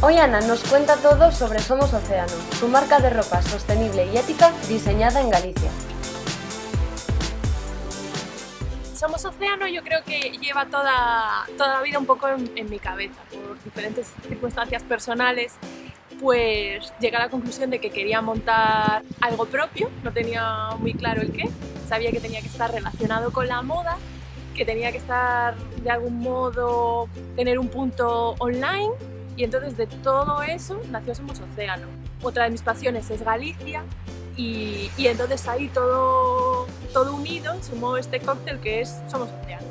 Hoy Ana nos cuenta todo sobre Somos Océano, su marca de ropa sostenible y ética diseñada en Galicia. Somos Océano yo creo que lleva toda, toda la vida un poco en, mi cabeza, por diferentes circunstancias personales pues llegué a la conclusión de que quería montar algo propio, no tenía muy claro el qué, sabía que tenía que estar relacionado con la moda, que tenía que estar de algún modo, tener un punto online y entonces de todo eso nació Somos Océano. Otra de mis pasiones es Galicia y, entonces ahí todo, todo unido sumó este cóctel que es Somos Océano.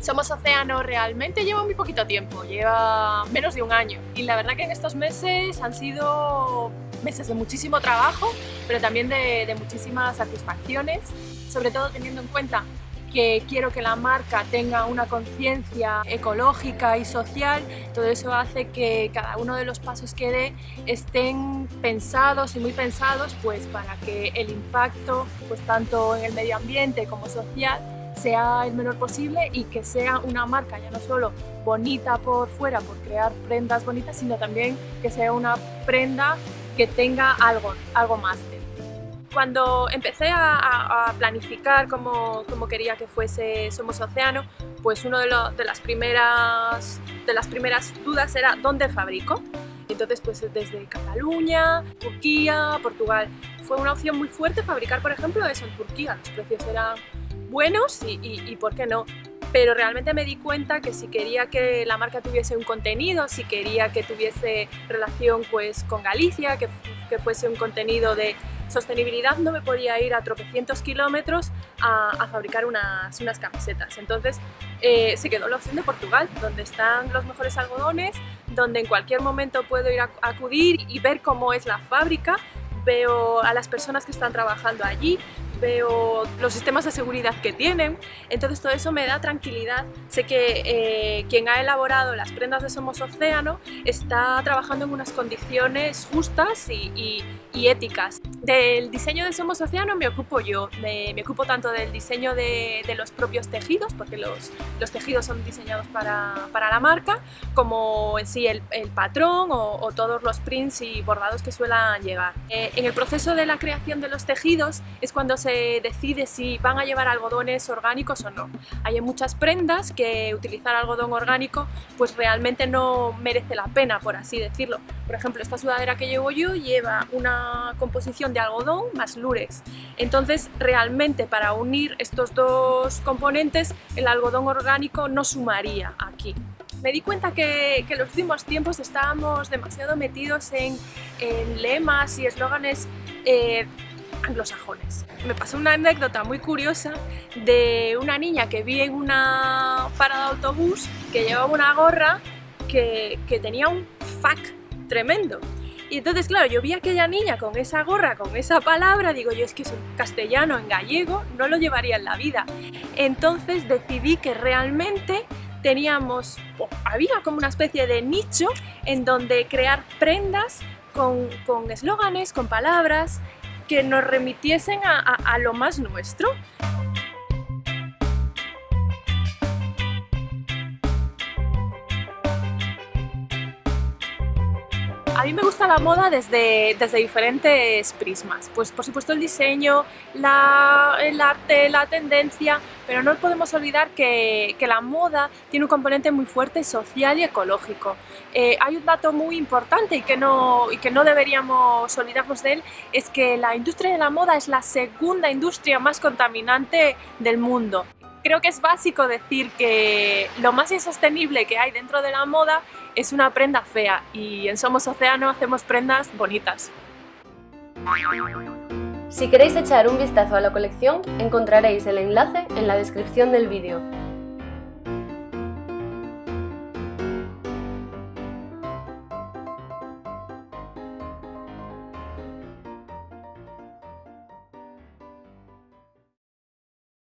Somos Océano realmente lleva muy poquito tiempo, lleva menos de un año y la verdad que en estos meses han sido meses de muchísimo trabajo pero también de muchísimas satisfacciones, sobre todo teniendo en cuenta que quiero que la marca tenga una conciencia ecológica y social, todo eso hace que cada uno de los pasos que dé estén pensados y muy pensados pues para que el impacto pues tanto en el medio ambiente como social sea el menor posible y que sea una marca ya no solo bonita por fuera por crear prendas bonitas sino también que sea una prenda que tenga algo, algo más cuando empecé a, planificar cómo, quería que fuese Somos Océano, pues una de, de, las primeras, de las primeras dudas era ¿dónde fabrico? Entonces, pues desde Cataluña, Turquía, Portugal. Fue una opción muy fuerte fabricar, por ejemplo, eso en Turquía. Los precios eran buenos y, y, ¿por qué no? pero realmente me di cuenta que si quería que la marca tuviese un contenido, si quería que tuviese relación pues, con Galicia, que, que fuese un contenido de sostenibilidad no me podía ir a tropecientos kilómetros a, fabricar unas, camisetas. Entonces eh, se quedó la opción de Portugal, donde están los mejores algodones, donde en cualquier momento puedo ir a, acudir y ver cómo es la fábrica, veo a las personas que están trabajando allí, veo los sistemas de seguridad que tienen, entonces todo eso me da tranquilidad. Sé que eh, quien ha elaborado las prendas de Somos Océano está trabajando en unas condiciones justas y, éticas. Del diseño de Somos Océano me ocupo yo, me, ocupo tanto del diseño de, los propios tejidos, porque los, los tejidos son diseñados para, para, la marca, como en sí el, patrón o, todos los prints y bordados que suelen llevar. Eh, en el proceso de la creación de los tejidos es cuando se decide si van a llevar algodones orgánicos o no. Hay muchas prendas que utilizar algodón orgánico pues realmente no merece la pena, por así decirlo. Por ejemplo, esta sudadera que llevo yo lleva una composición de algodón más lurex. Entonces, realmente para unir estos dos componentes, el algodón orgánico no sumaría aquí me di cuenta que, en los últimos tiempos estábamos demasiado metidos en, lemas y eslóganes eh, anglosajones. Me pasó una anécdota muy curiosa de una niña que vi en una parada de autobús que llevaba una gorra que, tenía un fuck tremendo. Y entonces, claro, yo vi a aquella niña con esa gorra, con esa palabra, digo yo, es que es un castellano, en gallego, no lo llevaría en la vida. Entonces decidí que realmente teníamos, había como una especie de nicho en donde crear prendas con eslóganes, con palabras que nos remitiesen a, lo más nuestro. A mí me gusta la moda desde, desde diferentes prismas. Pues por supuesto el diseño, la, el arte, la tendencia, pero no podemos olvidar que, que, la moda tiene un componente muy fuerte social y ecológico. Eh, hay un dato muy importante y que, no, y que no deberíamos olvidarnos de él, es que la industria de la moda es la segunda industria más contaminante del mundo creo que es básico decir que lo más insostenible que hay dentro de la moda es una prenda fea y en Somos Océano hacemos prendas bonitas. Si queréis echar un vistazo a la colección, encontraréis el enlace en la descripción del vídeo.